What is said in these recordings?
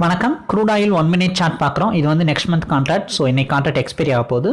வணக்கம் crude oil one minute chart பார்க்குறோம். இது வந்து நெக்ஸ்ட் மந்த் கான்ட்ராக்ட் ஸோ இன்னைக்கு கான்ட்ராக்ட் எக்ஸ்பைரி ஆக போகுது.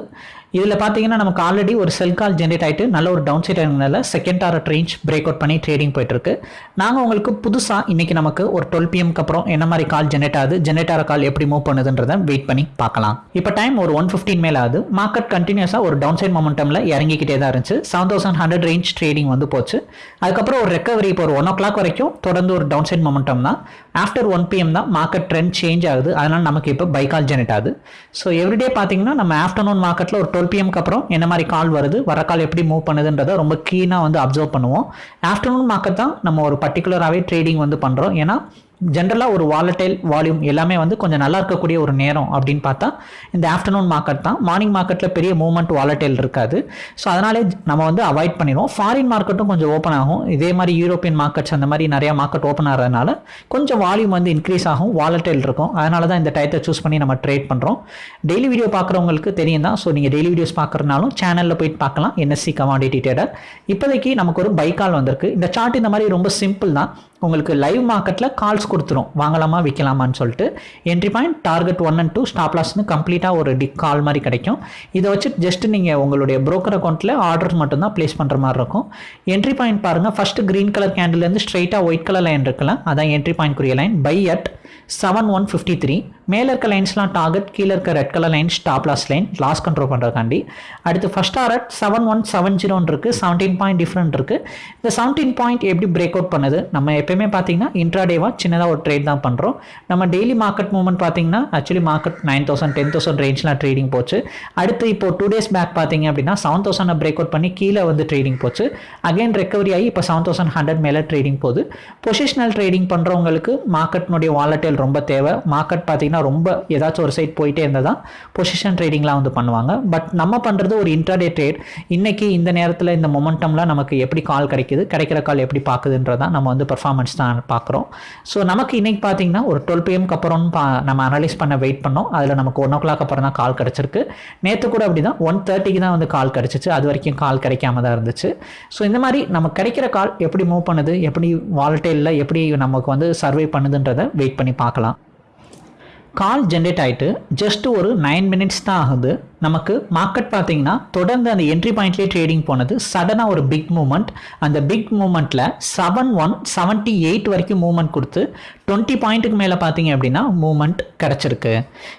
இதில் பார்த்தீங்கன்னா நமக்கு ஆல்ரெடி ஒரு செல் கால் ஜென்ரேட் ஆகிட்டு நல்ல ஒரு டவுன் சைட் இருந்தனால second target range break out பண்ணி ட்ரேடிங் போயிட்டுருக்கு. நாங்கள் உங்களுக்கு புதுசாக இன்னைக்கு நமக்கு ஒரு டுவெல் பிஎம்க்கு அப்புறம் என்ன மாதிரி கால் ஜென்ரேட் ஆகுது ஜென்ரேட் ஆகிற கால் எப்படி மூவ் பண்ணுதுன்றதை வெயிட் பண்ணி பார்க்கலாம். இப்போ டைம் ஒரு ஒன் ஃபிஃப்டின் மேலே ஆகுது. மார்க்கெட் கண்டினியூஸாக ஒரு டவுன் சைட் மொமெண்டமில் இறங்கிக்கிட்டே தான் இருந்துச்சு. Seven thousand hundred range trading வந்து போச்சு. அதுக்கப்புறம் ஒரு ரெக்கவரி இப்போ ஒரு ஒன் ஓ கிளாக் வரைக்கும் தொடர்ந்து ஒரு டவுன் சைட் மொமெண்டம் தான் ஆஃப்டர் ஒன் பிஎம் தான் மார்க்கெட் ட்ரெண்ட் சேஞ்ச் ஆகுது. அதனால் நமக்கு இப்போ பை கால் ஜெனரேட் ஆகுது. ஸோ எவ்ரிடே பார்த்தீங்கன்னா நம்ம ஆஃப்டர்நூன் மார்க்கெட்டில் ஒரு டுவெல் பிஎம்க்கு அப்புறம் என்ன மாதிரி கால் வருது வர கால் எப்படி மூவ் பண்ணுதுன்றதை ரொம்ப கீனாக வந்து அப்சர்வ் பண்ணுவோம். ஆஃப்டர்நூன் மார்க்கெட் தான் நம்ம ஒரு பர்டிகுலராகவே ட்ரேடிங் வந்து பண்ணுறோம் ஏன்னா ஜென்ரலாக ஒரு வாலட்டைல் வால்யூம் எல்லாமே வந்து கொஞ்சம் நல்லா இருக்கக்கூடிய ஒரு நேரம் அப்படின்னு பார்த்தா இந்த ஆஃப்டர்நூன் மார்க்கெட் தான். மார்னிங் மார்க்கெட்டில் பெரிய மூவ்மெண்ட் வாலட்டைல் இருக்காது. ஸோ அதனாலே நம்ம வந்து அவாய்ட் பண்ணிடுவோம். ஃபாரின் மார்க்கெட்டும் கொஞ்சம் ஓப்பன் ஆகும். இதே மாதிரி யூரோப்பியன் மார்க்கெட்ஸ் அந்த மாதிரி நிறையா மார்க்கெட் ஓப்பன் ஆகிறதுனால கொஞ்சம் வால்யூம் வந்து இன்க்ரீஸ் ஆகும் வாலட்டைல் இருக்கும். அதனால தான் இந்த டயத்தை சூஸ் பண்ணி நம்ம ட்ரேட் பண்ணுறோம் டெய்லி வீடியோ பார்க்குறவங்களுக்கு தெரியும் தான். ஸோ நீங்கள் டெய்லி வீடியோஸ் பார்க்குறனாலும் சேனலில் போயிட்டு பார்க்கலாம். என்எஸ்சி கமாடிட்டி டேடர் இப்போதைக்கு நமக்கு ஒரு பைக்கால் வந்திருக்கு. இந்த சார்ட் இந்த மாதிரி ரொம்ப சிம்பிள் தான். உங்களுக்கு லைவ் மார்க்கெட்டில் கால்ஸ் கொடுத்துரும். வாங்கலாமா விற்கலாமான்னு சொல்லிட்டு. Entry point target one and two stop லாஸ்னு கம்ப்ளீட்டாக ஒரு டிக் கால் மாதிரி கிடைக்கும். இதை வச்சு ஜஸ்ட் நீங்கள் உங்களுடைய ப்ரோக்கர் அக்கௌண்ட்டில் ஆர்டர்ஸ் மட்டும்தான் ப்ளேஸ் பண்ணுற மாதிரி இருக்கும். என்ட்ரி பாயிண்ட் பாருங்கள் ஃபஸ்ட்டு க்ரீன் கலர் கேண்டில்லேருந்து ஸ்ட்ரைட்டாக ஒயிட் கலர் லைன் இருக்கலாம் அதான் என்ட்ரி பாயிண்ட் குறிய line buy at seven one fifty three மேலே இருக்க லைன்ஸ்லாம் டார்கெட் கீழே இருக்க red colour line stop loss line loss control பண்ணுறதுக்காண்டி அடுத்து first target seven one seven ஜீரோன்னு இருக்குது செவன்டீன் பாயிண்ட் டிஃப்ரெண்ட் இருக்குது இந்த செவன்டீன் பாயிண்ட் எப்படி பிரேக் அவுட் பண்ணுது? நம்ம எப்பயுமே பார்த்தீங்கன்னா இன்ட்ராடேவாக சின்னதாக ஒரு ட்ரேட் தான் பண்ணுறோம் நம்ம டெய்லி மார்க்கெட் மூவ்மெண்ட் பார்த்தீங்கன்னா actually market nine thousand ten thousand ரேஞ்ச்லாம் trading போச்சு. அடுத்து இப்போ டூ டேஸ் பேக் பார்த்தீங்க அப்படின்னா செவன் தௌசண்ட் பிரேக் அவுட் பண்ணி கீழே வந்து ட்ரேடிங் போச்சு. அகைன் ரெக்கவரி ஆகி இப்போ செவன் தௌசண்ட் ஹண்ட்ரட் மேலே ட்ரேடிங் போகுது. பொசிஷனல் ட்ரேடிங் பண்ணுறவங்களுக்கு மார்க்கெட்னுடைய வாலட்டைல் ரொம்ப தேவை. மார்க்கெட் பார்த்தீங்கன்னா ரொம்ப ஏதாச்சும் ஒரு சைட் போயிட்டே இருந்தால் தான் பொசிஷன் ட்ரேடிங்லாம் வந்து பண்ணுவாங்க. பட் நம்ம பண்ணுறது ஒரு இன்ட்ராடே ட்ரேட் இன்னைக்கு இந்த நேரத்தில் இந்த மொமெண்டம்லாம் நமக்கு எப்படி கால் கிடைக்குது? கிடைக்கிற கால் எப்படி பார்க்குதுன்றதான் நம்ம வந்து பர்ஃபார்மன்ஸ் தான் பார்க்குறோம். ஸோ நமக்கு இன்னைக்கு பார்த்தீங்கன்னா ஒரு டுவெல் பிஎம்க்கு அப்புறம் பா நம்ம அனலைஸ் பண்ண வெயிட் பண்ணோம். அதில் நமக்கு ஒன் ஓ கிளாக் அப்புறம் தான் கால் கிடச்சிருக்கு. நேற்று கூட அப்படி தான் ஒன் தேர்ட்டிக்கு தான் வந்து கால் கிடச்சிச்சு. அது வரைக்கும் கால் கிடைக்காம தான் இருந்துச்சு. ஸோ இந்த மாதிரி நம்ம கிடைக்கிற கால் எப்படி மூவ் பண்ணுது எப்படி வாலட்டைலில் எப்படி நமக்கு வந்து சர்வே பண்ணுதுன்றதை வெயிட் பண்ணி பார்க்கலாம். கால் ஜென்ரேட் ஆகிட்டு ஜஸ்ட் ஒரு நைன் மினிட்ஸ் தான் ஆகுது. நமக்கு மார்க்கெட் பார்த்தீங்கன்னா தொடர்ந்து அந்த என்ட்ரி பாயிண்ட்லேயே ட்ரேடிங் போனது. சடனாக ஒரு பிக் மூமெண்ட் அந்த பிக் மூமெண்ட்டில் செவன் ஒன் செவன்ட்டி எயிட் வரைக்கும் மூவ்மெண்ட் கொடுத்து டுவெண்ட்டி பாயிண்ட்டுக்கு மேலே பார்த்தீங்க அப்படின்னா மூமெண்ட் கிடச்சிருக்கு.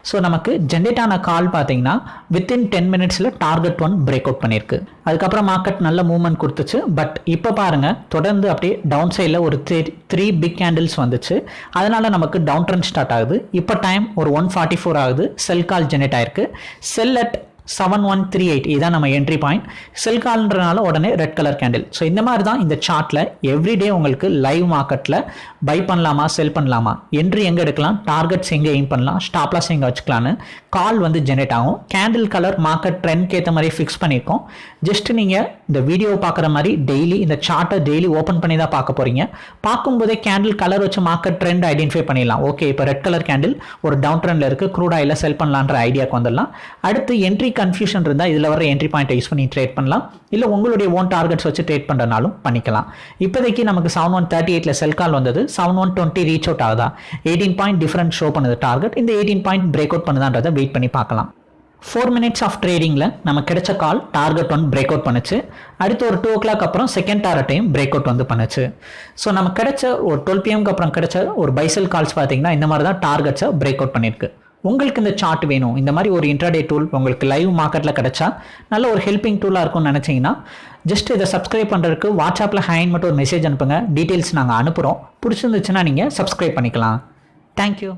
ஸோ நமக்கு ஜென்ரேட் ஆன கால் பார்த்தீங்கன்னா வித்தின் டென் மினிட்ஸில் டார்கெட் ஒன் பிரேக் அவுட் பண்ணியிருக்கு. அதுக்கப்புறம் மார்க்கெட் நல்ல மூவ்மெண்ட் கொடுத்துச்சு. பட் இப்போ பாருங்கள் தொடர்ந்து அப்படியே டவுன் சைடில் ஒரு த்ரீ த்ரீ பிக் கேண்டில்ஸ் வந்துச்சு. அதனால் நமக்கு டவுன் ட்ரெண்ட் ஸ்டார்ட் ஆகுது. இப்போ டைம் ஒரு ஒன் ஃபார்ட்டி ஃபோர் ஆகுது. செல் கால் ஜென்ரேட் ஆயிருக்கு. Sell at seven one three eight இதான் நம்ம என்ட்ரி பாயிண்ட் செல் கால்ன்றனால உடனே ரெட் கலர் கேண்டில் ஸோ இந்த மாதிரி தான் இந்த சார்ட்டில் எவ்ரிடே உங்களுக்கு லைவ் மார்க்கெட்டில் பை பண்ணலாமா செல் பண்ணலாமா? என்ட்ரி எங்கே எடுக்கலாம்? டார்கெட்ஸ் எங்கே எய்ம் பண்ணலாம்? ஸ்டாப்லாஸ் எங்கே வச்சுக்கலான்னு கால் வந்து ஜென்ரேட் ஆகும். கேண்டில் கலர் மார்க்கெட் ட்ரெண்ட்க்கு ஏற்ற மாதிரி ஃபிக்ஸ் பண்ணியிருக்கோம். ஜஸ்ட் நீங்கள் இந்த வீடியோ பார்க்குற மாதிரி டெய்லி இந்த சார்ட்டை டெய்லி ஓப்பன் பண்ணி தான் பார்க்க போகிறீங்க பார்க்கும்போதே கேண்டில் கலர் வச்சு மார்க்கெட் ட்ரெண்ட் ஐடென்டிஃபை பண்ணிடலாம். ஓகே இப்போ ரெட் கலர் கேண்டில் ஒரு டவுன் ட்ரெண்டில் இருக்குது க்ரூட் ஆயில் செல் பண்ணலான்ற ஐடியாவுக்கு வந்துடலாம். அடுத்து என்ட்ரி கன்ஃபியூஷன் இருந்தால் இதில் வர என்ட்ரி பாயிண்ட்டை யூஸ் பண்ணி ட்ரேட் பண்ணலாம். இல்லை உங்களுடைய ஓன் டார்கெட்ஸ் வச்சு ட்ரேட் பண்ணுறனாலும் பண்ணிக்கலாம். இப்போதைக்கு நமக்கு செவன் ஒன் தேர்ட்டி எயிட்டில் செல் கால் வந்தது. Seven one twenty reach out ஆகுதா? எயிட்டீன் பாயிண்ட் டிஃப்ரெண்ட் ஷோ பண்ணுது டார்கெட் இந்த எயிட்டீன் பாயிண்ட் பிரேக் அவுட் பண்ணுதான்றதை வெயிட் பண்ணி பார்க்கலாம். ஃபோர் மினிட்ஸ் ஆஃப் ட்ரேடிங்கில் நம்ம கிடைச்ச call target one break out பண்ணுச்சு. அடுத்து ஒரு டூ ஓ கிளாக் அப்புறம் செகண்ட் டார்கெட்டையும் பிரேக் அவுட் வந்து பண்ணுச்சு. ஸோ நம்ம கிடைச்ச ஒரு டுவெல் பிஎம்க்கு அப்புறம் கிடைச்ச ஒரு பைசல் கால்ஸ் பார்த்தீங்கன்னா இந்த மாதிரி தான் டார்கெட்ஸை பிரேக் அவுட் பண்ணியிருக்கு உங்களுக்கு இந்த சார்ட் வேணும். இந்த மாதிரி ஒரு இன்ட்ராடே டூல் உங்களுக்கு லைவ் மார்க்கெட்டில் கிடைச்சா நல்ல ஒரு ஹெல்பிங் டூலாக இருக்கும்னு நினச்சிங்கன்னா ஜஸ்ட் இதை சப்ஸ்கிரைப் பண்ணுறதுக்கு வாட்ஸ்அப்பில் ஹேண்ட் மட்டும் ஒரு மெசேஜ் அனுப்புங்க. டீட்டெயில்ஸ் நாங்கள் அனுப்புகிறோம் பிடிச்சிருந்துச்சுன்னா நீங்கள் சப்ஸ்கிரைப் பண்ணிக்கலாம். தேங்க்யூ